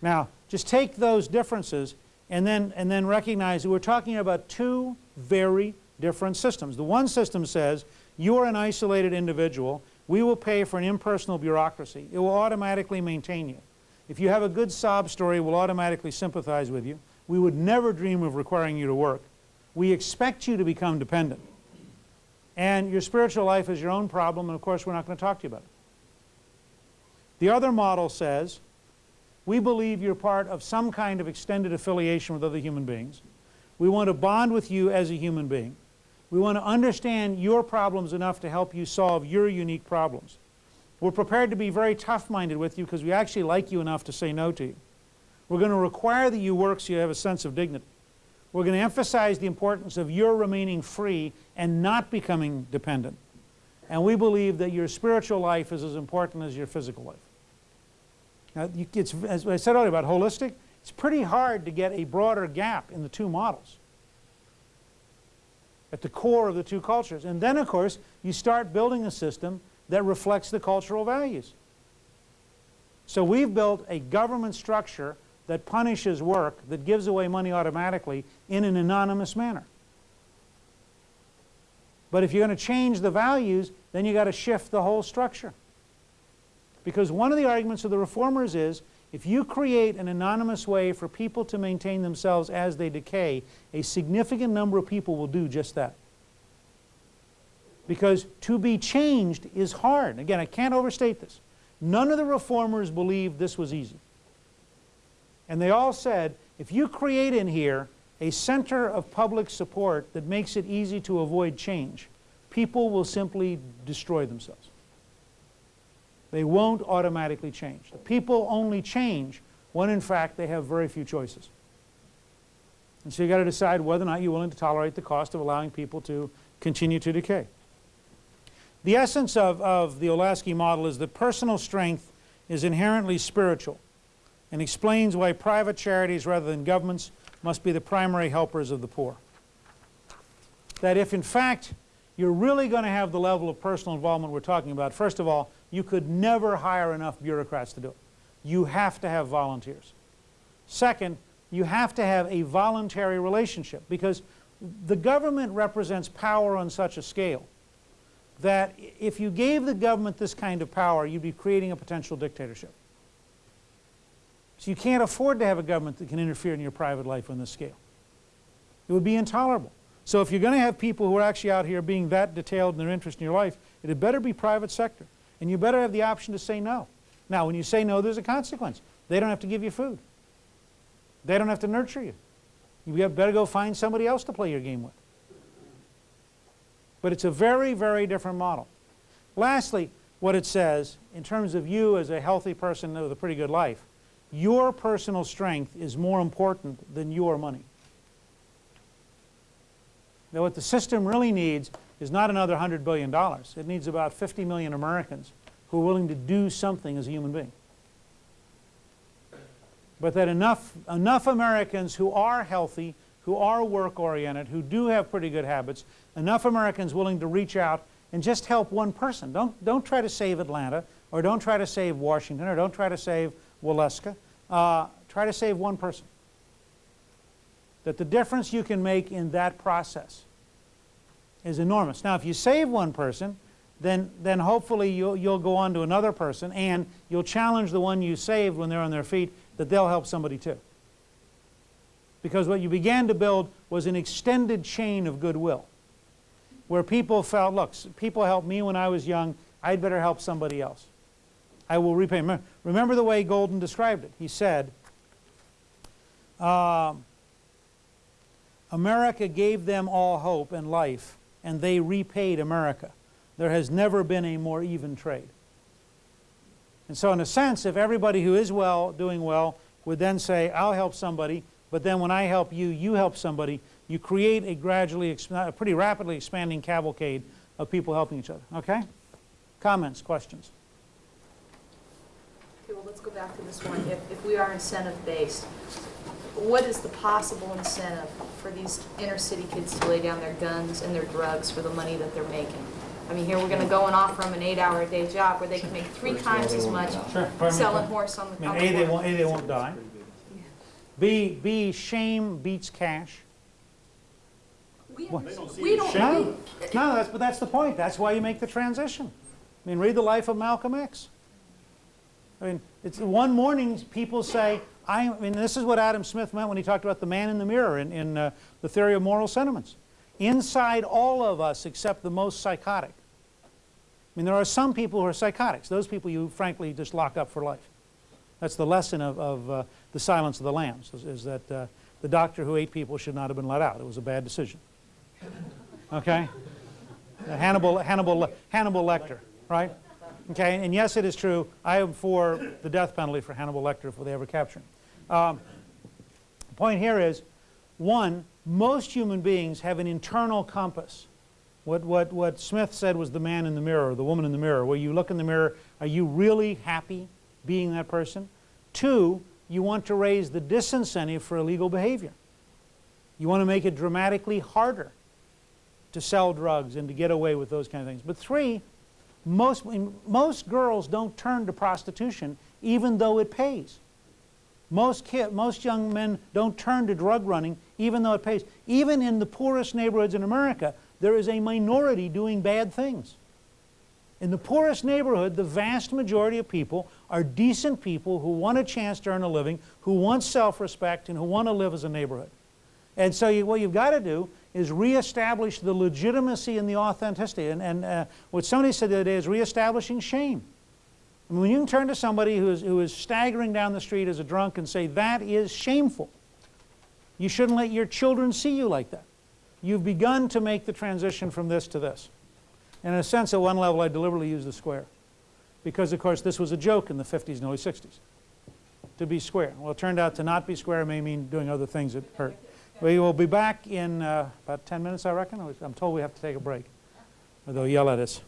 Now, just take those differences and then, and then recognize that we're talking about two very different systems. The one system says, you are an isolated individual, we will pay for an impersonal bureaucracy. It will automatically maintain you. If you have a good sob story, we'll automatically sympathize with you. We would never dream of requiring you to work. We expect you to become dependent. And your spiritual life is your own problem, and of course we're not going to talk to you about it. The other model says, we believe you're part of some kind of extended affiliation with other human beings. We want to bond with you as a human being. We want to understand your problems enough to help you solve your unique problems. We're prepared to be very tough-minded with you because we actually like you enough to say no to you. We're going to require that you work so you have a sense of dignity. We're going to emphasize the importance of your remaining free and not becoming dependent. And we believe that your spiritual life is as important as your physical life. Now, it's, as I said earlier about holistic, it's pretty hard to get a broader gap in the two models at the core of the two cultures. And then, of course, you start building a system that reflects the cultural values. So we've built a government structure that punishes work, that gives away money automatically in an anonymous manner. But if you're going to change the values, then you've got to shift the whole structure. Because one of the arguments of the reformers is if you create an anonymous way for people to maintain themselves as they decay, a significant number of people will do just that. Because to be changed is hard. Again, I can't overstate this. None of the reformers believed this was easy. And they all said, if you create in here a center of public support that makes it easy to avoid change, people will simply destroy themselves. They won't automatically change. The people only change when in fact they have very few choices. And so you've got to decide whether or not you're willing to tolerate the cost of allowing people to continue to decay. The essence of, of the Olasky model is that personal strength is inherently spiritual and explains why private charities rather than governments must be the primary helpers of the poor. That if in fact you're really going to have the level of personal involvement we're talking about, first of all, you could never hire enough bureaucrats to do it. You have to have volunteers. Second, you have to have a voluntary relationship because the government represents power on such a scale that if you gave the government this kind of power, you'd be creating a potential dictatorship. So you can't afford to have a government that can interfere in your private life on this scale. It would be intolerable. So if you're going to have people who are actually out here being that detailed in their interest in your life, it had better be private sector. And you better have the option to say no. Now, when you say no, there's a consequence. They don't have to give you food. They don't have to nurture you. You better go find somebody else to play your game with. But it's a very, very different model. Lastly, what it says, in terms of you as a healthy person with a pretty good life, your personal strength is more important than your money. Now what the system really needs is not another $100 billion. It needs about 50 million Americans who are willing to do something as a human being. But that enough, enough Americans who are healthy, who are work-oriented, who do have pretty good habits, enough Americans willing to reach out and just help one person. Don't, don't try to save Atlanta, or don't try to save Washington, or don't try to save Waleska. Uh, try to save one person. That the difference you can make in that process is enormous. Now, if you save one person, then, then hopefully you'll, you'll go on to another person and you'll challenge the one you saved when they're on their feet that they'll help somebody too. Because what you began to build was an extended chain of goodwill where people felt, look, people helped me when I was young, I'd better help somebody else. I will repay. Remember, remember the way Golden described it. He said, uh, America gave them all hope and life and they repaid America. There has never been a more even trade. And so in a sense, if everybody who is well, doing well, would then say, I'll help somebody, but then when I help you, you help somebody, you create a gradually, a pretty rapidly expanding cavalcade of people helping each other. Okay? Comments, questions? Okay, well, let's go back to this one. If, if we are incentive-based, what is the possible incentive for these inner city kids to lay down their guns and their drugs for the money that they're making? I mean, here we're gonna go and offer them an eight-hour-a-day job where they can make three times as much selling horse on the, I on mean, A, they won't, A, they won't die. B, B, shame beats cash. We What? we don't, No, no, that's, but that's the point. That's why you make the transition. I mean, read the life of Malcolm X. I mean, it's one morning people say, I, mean, this is what Adam Smith meant when he talked about the man in the mirror in, in uh, the theory of moral sentiments. Inside all of us except the most psychotic. I mean, there are some people who are psychotics. Those people you frankly just lock up for life. That's the lesson of, of uh, the Silence of the Lambs, is, is that uh, the doctor who ate people should not have been let out. It was a bad decision. Okay? Uh, Hannibal, Hannibal, Hannibal Lecter, right? Okay, and yes, it is true. I am for the death penalty for Hannibal Lecter if they ever capture him. Um, the point here is, one, most human beings have an internal compass. What, what, what Smith said was the man in the mirror, the woman in the mirror, where you look in the mirror, are you really happy being that person? Two, you want to raise the disincentive for illegal behavior. You want to make it dramatically harder to sell drugs and to get away with those kind of things. But three, most, most girls don't turn to prostitution even though it pays. Most, kid, most young men don't turn to drug running even though it pays. Even in the poorest neighborhoods in America, there is a minority doing bad things. In the poorest neighborhood, the vast majority of people are decent people who want a chance to earn a living, who want self-respect, and who want to live as a neighborhood. And so you, what you've got to do is reestablish the legitimacy and the authenticity. And, and uh, what somebody said the other day is reestablishing shame. Mean, when you can turn to somebody who is, who is staggering down the street as a drunk and say, that is shameful, you shouldn't let your children see you like that. You've begun to make the transition from this to this. And in a sense, at one level, I deliberately use the square. Because, of course, this was a joke in the 50s and early 60s, to be square. Well, it turned out to not be square may mean doing other things that hurt. We will be back in uh, about 10 minutes, I reckon. I'm told we have to take a break, or they'll yell at us.